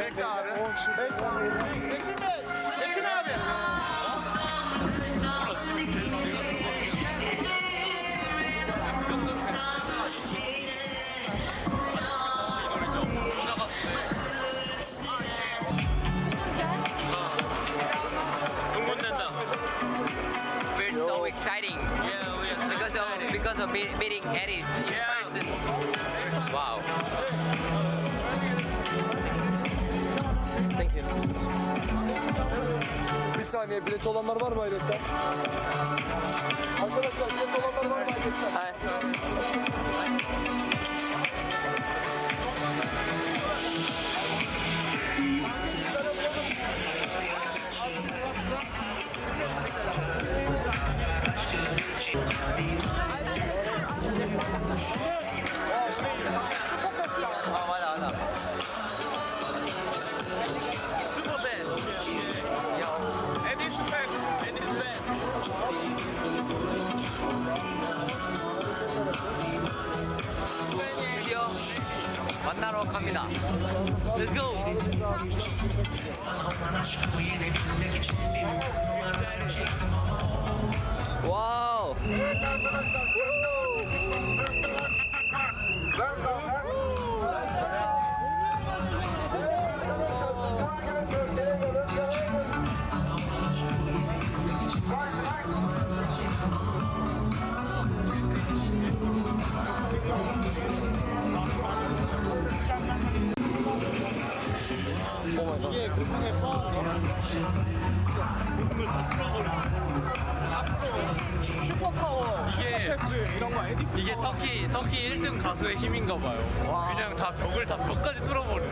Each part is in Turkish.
Bekle abi. Bekle. Metin Bey. exciting. Yeah, we are so because exciting. of because of meeting Eddie's in yeah. person. Wow. Thank you. Bir saniye bilet olanlar var mı hayretten? Arkadaşlar bilet olanlar var mı hayretten? Hayır. 슈퍼파워, 이게- 이런 거 에디슨 이게 터키 터키 1등 가수의 힘인가 봐요. 그냥 다 벽을 다 벽까지 뚫어버려.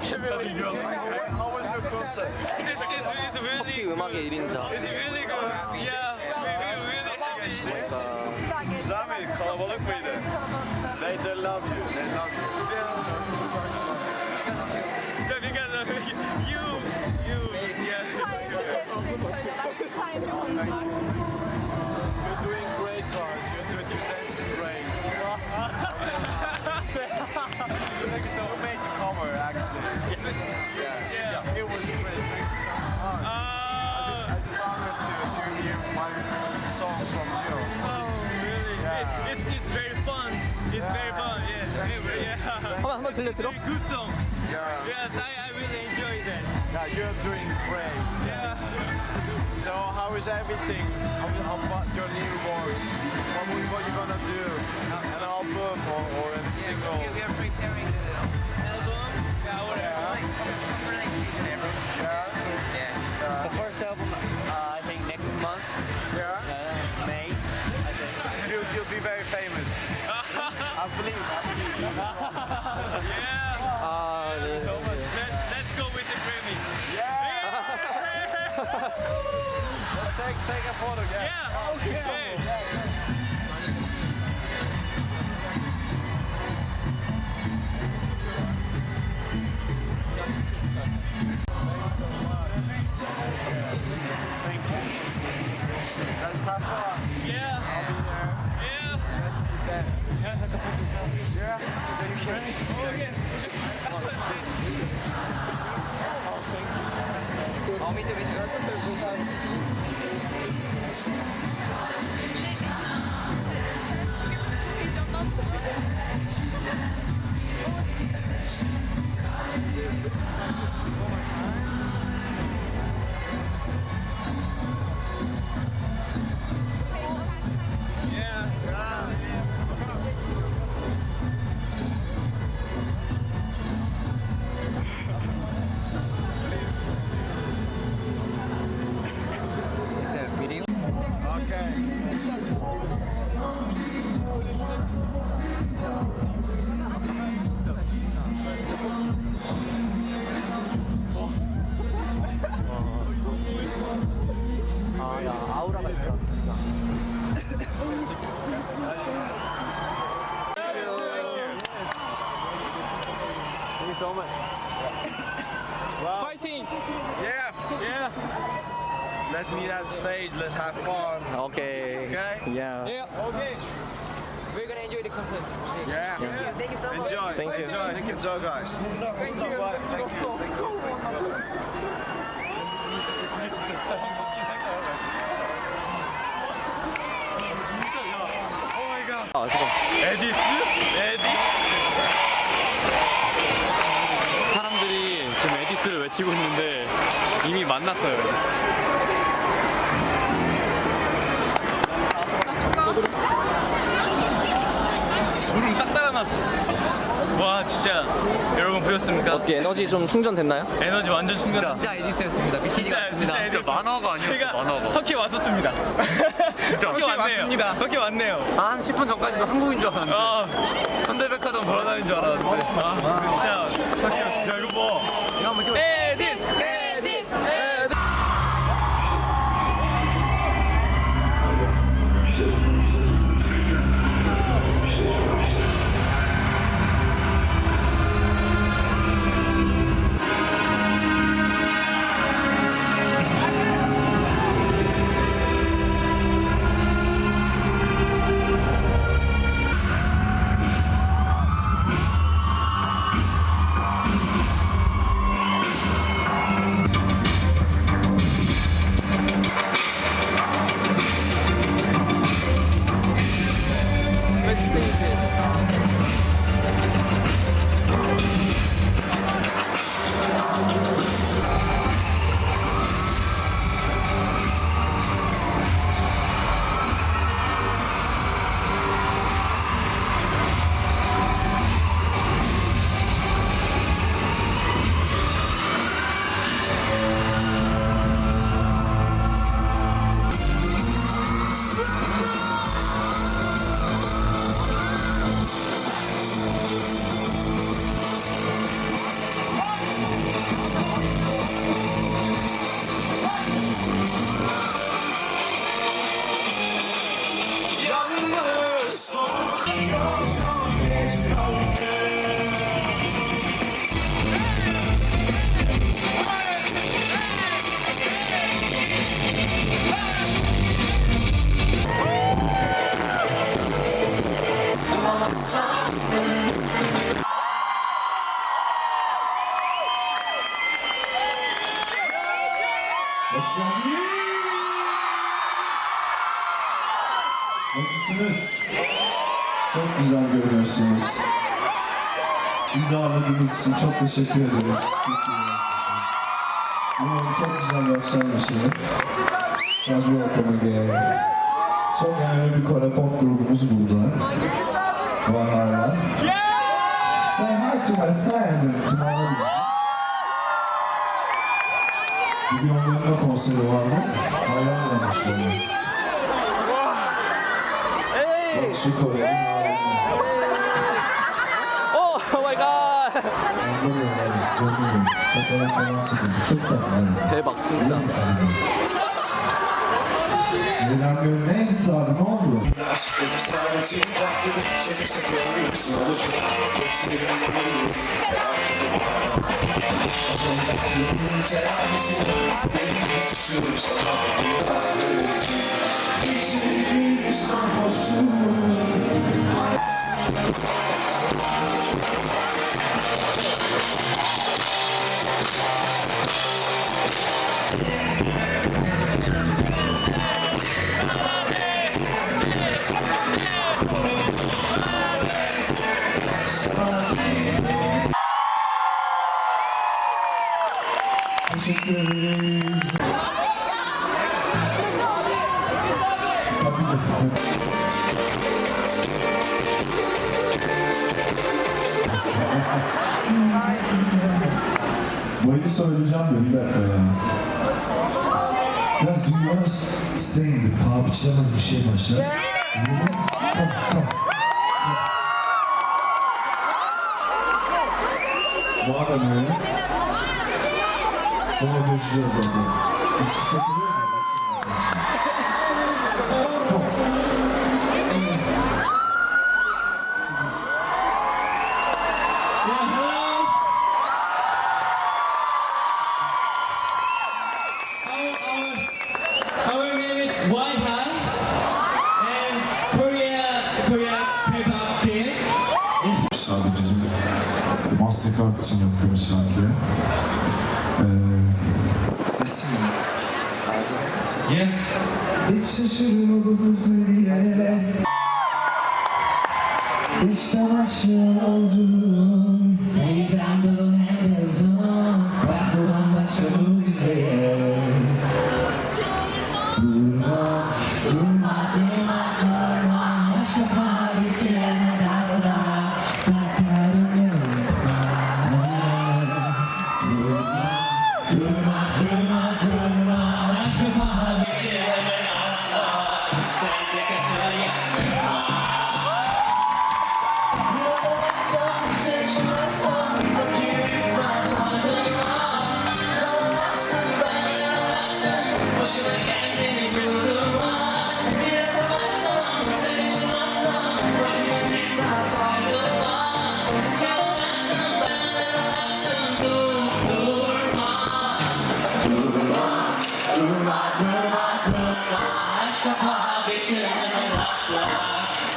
How was your concert? It's, it's, it's really good. 음악의 1인자. It's really good. Yeah. We, we really happy. Güzel mi? Kalabalık mıydı? They, they love you. They love you. Yeah. you, you, yeah. doing great, guys. You're, dancing great. still good song. Yeah. Yes, I, I really enjoy that. Yeah, you're doing great. Yeah. So how is everything? How, about your new voice? What, what are you gonna do? An album or, or a yeah, single? Yeah, we are preparing the album. Yeah, whatever. Yeah. Like, like, whatever. Yeah. yeah. yeah. The first album, uh, I think next month. Yeah. Uh, May. I think. you'll you'll be very famous. I believe. Take take a photo. Yeah. Yeah. Okay. Oh, Thank enjoy the concert. Yeah. Thank you so much. Enjoy. Thank you. Enjoy. Thank you, enjoy, guys. Thank you. Thank you. Thank you. 아, 잠깐. 에디스? 에디? 사람들이 지금 에디스를 외치고 있는데 이미 만났어요. 와 진짜 여러분 보셨습니까? 어떻게 에너지 좀 충전됐나요? 에너지 완전 충전. 진짜 에디스였습니다. 비키니가 진짜 진짜 왔습니다. 에디스. 만화가 아니었어, 만화가. 터키 왔었습니다. 터키 왔네요. 터키 왔네요. 한 10분 전까지도 한국인 줄 알았는데 아 현대백화점 돌아다니는 줄 알았는데 진짜 터키. 야 이거 봐. İçin çok teşekkür ederiz. Umarım çok güzel bir akşam yaşanır. Guys, welcome again. Çok önemli bir Kore pop grubumuz. Var hala. Say hi to my fans and to my audience. Bugün onların da konseri vardı. Hayal olmuşlar. Hey! Şu Kore'nin halini. 대박 진짜. Biraz want to sing? Paha biçilemez bir şey başlar. Yine. Come, come. Madem öyle. Sonra coşacağız zaten. İçki satılıyor White High and Korea Korea K-pop team. Sadece bizim Mastercard için yaptığımız şarkıya. Ee. Yeah. Hiç şaşırmadınız diye İşte başlıyor yolculuğum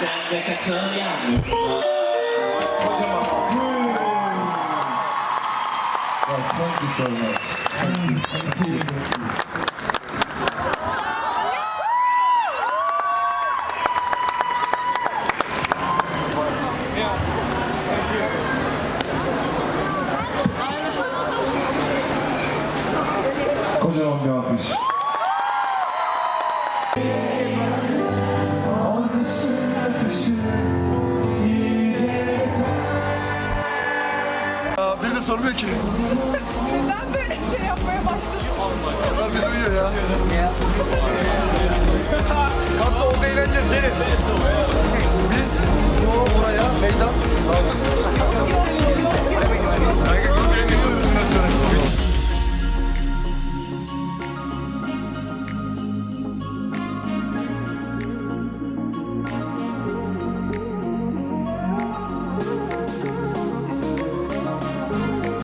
Sen de katıl yanıma Guys, thank you so much. Thank you. Thank you.